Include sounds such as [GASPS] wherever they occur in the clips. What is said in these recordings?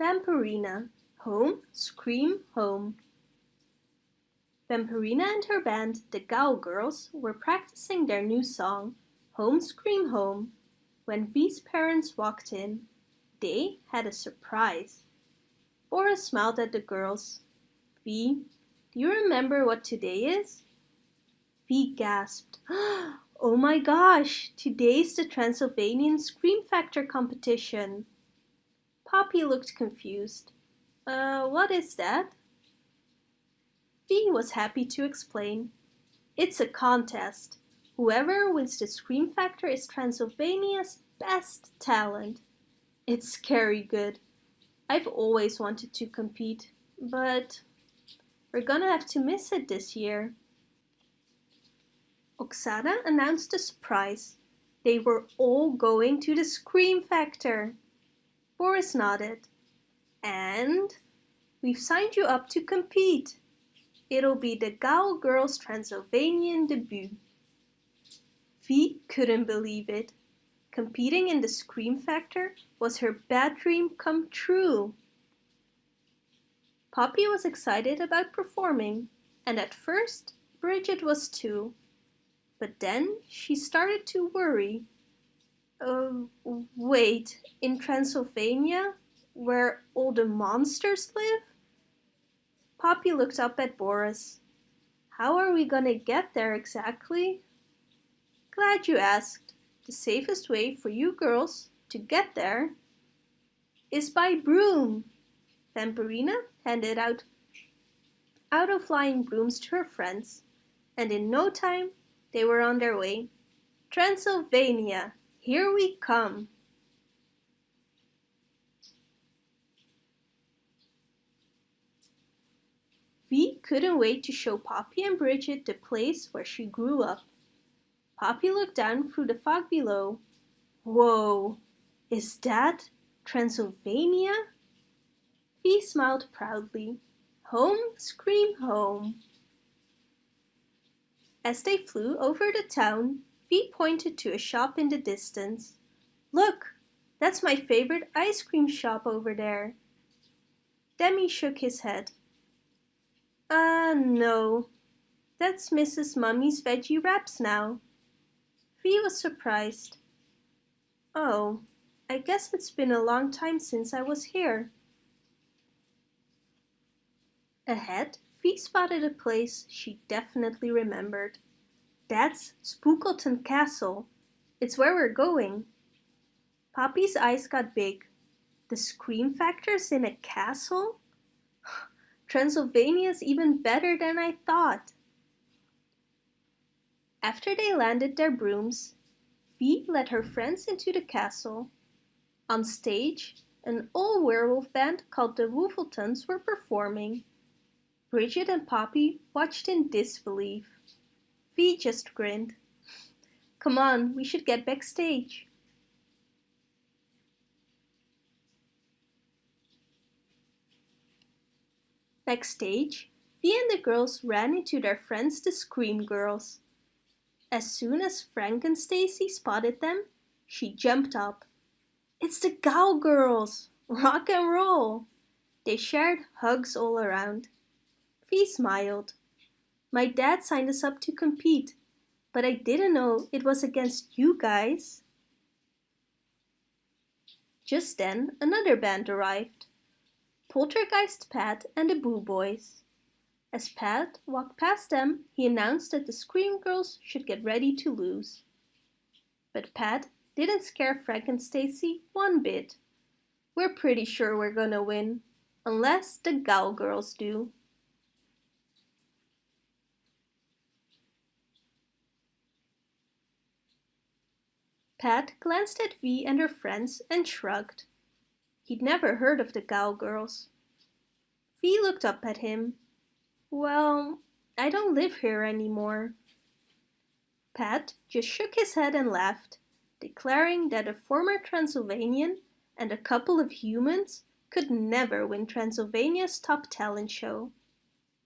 Vampirina, home, scream, home. Vampirina and her band, the Ghoul Girls, were practicing their new song, Home Scream Home, when V's parents walked in. They had a surprise. Boris smiled at the girls. V, do you remember what today is? V gasped. [GASPS] Oh my gosh, today's the Transylvanian Scream Factor competition. Poppy looked confused. Uh, what is that? V was happy to explain. It's a contest. Whoever wins the Scream Factor is Transylvania's best talent. It's scary good. I've always wanted to compete, but we're gonna have to miss it this year. Oksana announced the surprise. They were all going to the Scream Factor. Boris nodded. And we've signed you up to compete. It'll be the Ghoul Girls Transylvanian debut. V couldn't believe it. Competing in the Scream Factor was her bad dream come true. Poppy was excited about performing, and at first Bridget was too. But then she started to worry. Uh, wait, in Transylvania, where all the monsters live? Poppy looked up at Boris. How are we gonna get there exactly? Glad you asked. The safest way for you girls to get there is by broom. Vampirina handed out out of flying brooms to her friends, and in no time they were on their way. Transylvania, here we come. V couldn't wait to show Poppy and Bridget the place where she grew up. Poppy looked down through the fog below. Whoa, is that Transylvania? V smiled proudly. Home, scream home. As they flew over the town, V pointed to a shop in the distance. Look, that's my favorite ice cream shop over there. Demi shook his head. Uh, no. That's Mrs. Mummy's veggie wraps now. V was surprised. Oh, I guess it's been a long time since I was here. Ahead, V spotted a place she definitely remembered. That's Spookleton Castle. It's where we're going. Poppy's eyes got big. The scream factor's in a castle? [SIGHS] Transylvania's even better than I thought. After they landed their brooms, V led her friends into the castle. On stage, an old werewolf band called the Woofletons were performing. Bridget and Poppy watched in disbelief. V just grinned. Come on, we should get backstage. Backstage, V and the girls ran into their friends the Scream Girls. As soon as Frankenstacy spotted them, she jumped up. It's the Ghoul Girls! Rock and roll! They shared hugs all around. V smiled. My dad signed us up to compete, but I didn't know it was against you guys. Just then, another band arrived. Poltergeist Pat and the Boo Boys. As Pat walked past them, he announced that the Scream Girls should get ready to lose. But Pat didn't scare Frankenstacy one bit. We're pretty sure we're gonna win, unless the Ghoul Girls do. Pat glanced at V and her friends and shrugged. He'd never heard of the Ghoul Girls. V looked up at him. Well, I don't live here anymore. Pat just shook his head and laughed, declaring that a former Transylvanian and a couple of humans could never win Transylvania's top talent show.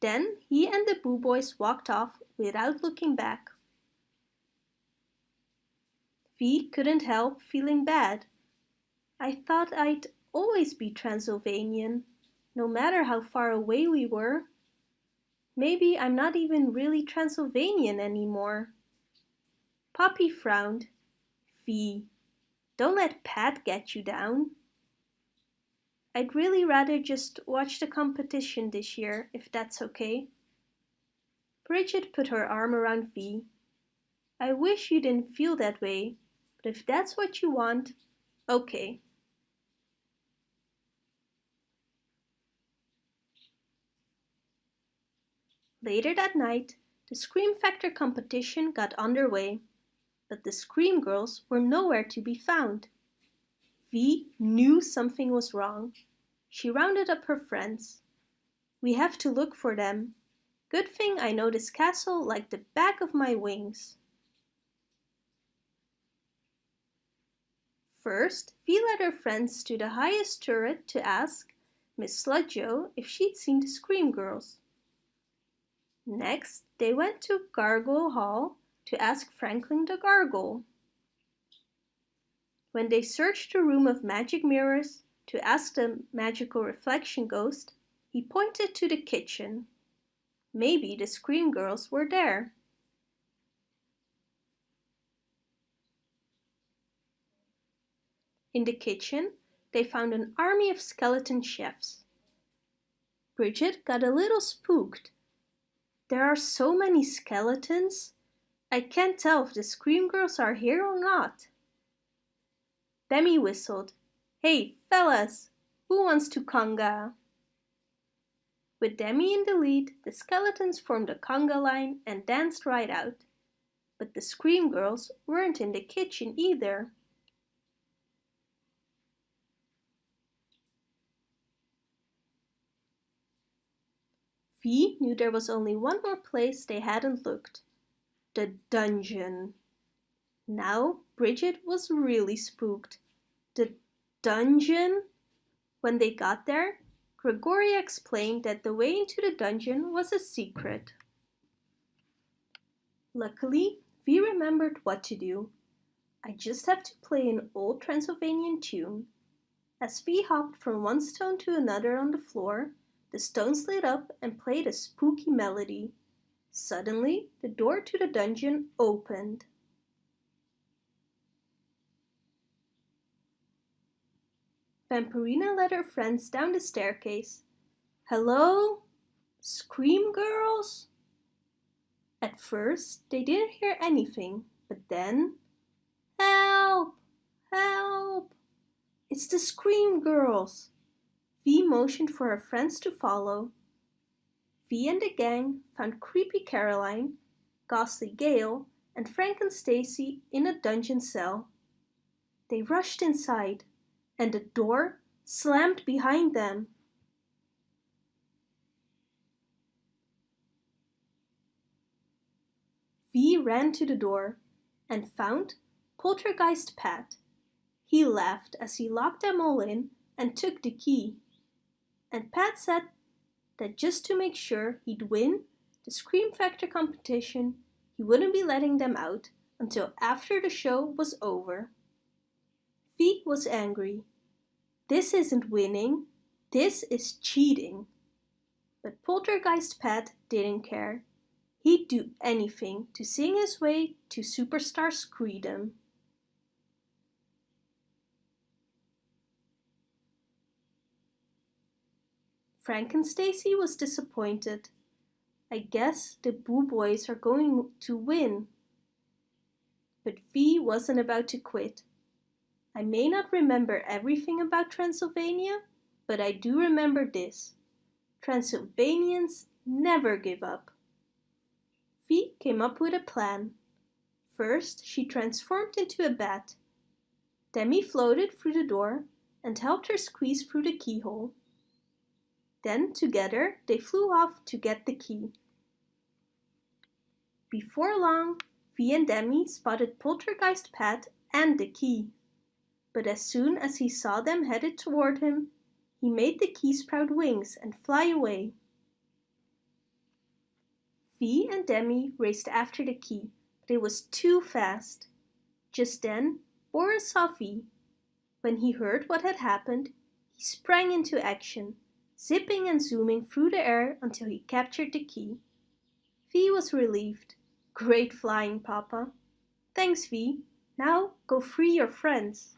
Then he and the Boo Boys walked off without looking back. V couldn't help feeling bad. I thought I'd always be Transylvanian, no matter how far away we were. Maybe I'm not even really Transylvanian anymore. Poppy frowned. V, don't let Pat get you down. I'd really rather just watch the competition this year, if that's okay. Bridget put her arm around V. I wish you didn't feel that way, if that's what you want, okay. Later that night, the Scream Factor competition got underway, but the Scream Girls were nowhere to be found. V knew something was wrong. She rounded up her friends. We have to look for them. Good thing I know this castle like the back of my wings. First, V led her friends to the highest turret to ask Miss Sludgo if she'd seen the Scream Girls. Next, they went to Gargoyle Hall to ask Franklin the Gargoyle. When they searched the room of magic mirrors to ask the magical reflection ghost, he pointed to the kitchen. Maybe the Scream Girls were there. In the kitchen, they found an army of skeleton chefs. Bridget got a little spooked. There are so many skeletons. I can't tell if the Scream Girls are here or not. Demi whistled. Hey, fellas, who wants to conga? With Demi in the lead, the skeletons formed a conga line and danced right out. But the Scream Girls weren't in the kitchen either. V knew there was only one more place they hadn't looked. The dungeon. Now Bridget was really spooked. The dungeon? When they got there, Gregoria explained that the way into the dungeon was a secret. Luckily, V remembered what to do. I just have to play an old Transylvanian tune. As V hopped from one stone to another on the floor, the stone slid up and played a spooky melody. Suddenly, the door to the dungeon opened. Vampirina led her friends down the staircase. Hello? Scream girls? At first, they didn't hear anything, but then... Help! Help! It's the Scream girls! V motioned for her friends to follow. V and the gang found Creepy Caroline, Ghostly Gale, and Frankenstacy in a dungeon cell. They rushed inside, and the door slammed behind them. V ran to the door and found Poltergeist Pat. He laughed as he locked them all in and took the key and Pat said that just to make sure he'd win the Scream Factor competition, he wouldn't be letting them out until after the show was over. V was angry. This isn't winning, this is cheating. But Poltergeist Pat didn't care. He'd do anything to sing his way to superstar screedom. Frankenstacy was disappointed. I guess the Boo Boys are going to win. But V wasn't about to quit. I may not remember everything about Transylvania, but I do remember this. Transylvanians never give up. V came up with a plan. First, she transformed into a bat. Demi floated through the door and helped her squeeze through the keyhole. Then together they flew off to get the key. Before long, V and Demi spotted Poltergeist Pat and the key. But as soon as he saw them headed toward him, he made the key sprout wings and fly away. V and Demi raced after the key, but it was too fast. Just then, Boris saw. When he heard what had happened, He sprang into action, zipping and zooming through the air until he captured the key. V was relieved. Great flying, Papa. Thanks, V. Now go free your friends.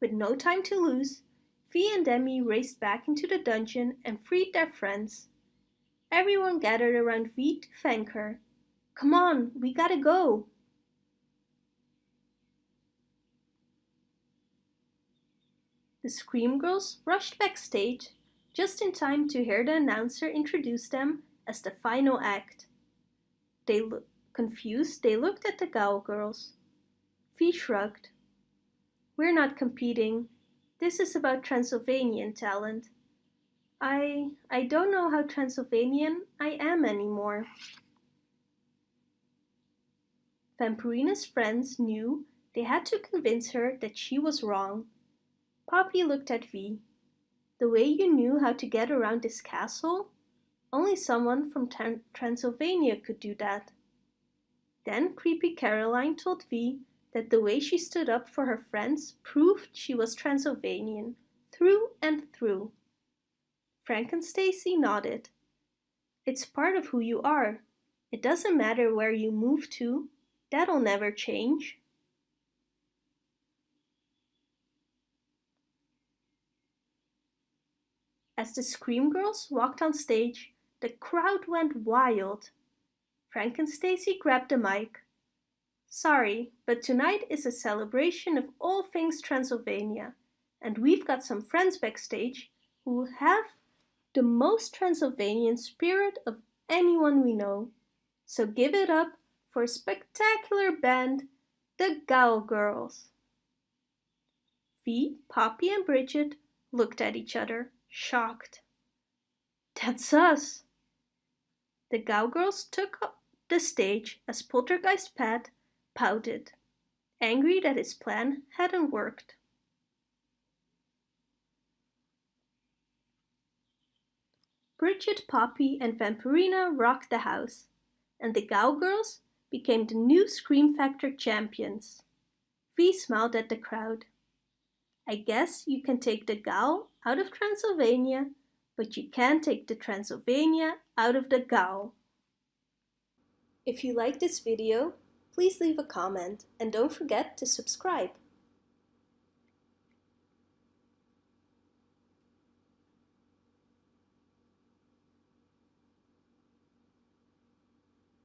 With no time to lose, V and Demi raced back into the dungeon and freed their friends. Everyone gathered around V to thank her. Come on, we gotta go. The Scream Girls rushed backstage just in time to hear the announcer introduce them as the final act. They confused, they looked at the Ghoul Girls. V shrugged. We're not competing. This is about Transylvanian talent. I I don't know how Transylvanian I am anymore. Vampirina's friends knew they had to convince her that she was wrong. Poppy looked at V. The way you knew how to get around this castle? Only someone from Transylvania could do that. Then Creepy Caroline told V that the way she stood up for her friends proved she was Transylvanian, through and through. Frankenstacy nodded. It's part of who you are. It doesn't matter where you move to. That'll never change. As the Scream Girls walked on stage, the crowd went wild. Frankenstacy grabbed the mic. Sorry, but tonight is a celebration of all things Transylvania, and we've got some friends backstage who have the most Transylvanian spirit of anyone we know. So give it up for a spectacular band, the Ghoul Girls. V, Poppy and Bridget looked at each other shocked. That's us! The Girls took up the stage as Poltergeist Pat pouted, angry that his plan hadn't worked. Bridget, Poppy and Vampirina rocked the house, and the Girls became the new Scream Factor champions. V smiled at the crowd. I guess you can take the Ghoul out of Transylvania, but you can't take the Transylvania out of the Ghoul. If you like this video, please leave a comment and don't forget to subscribe.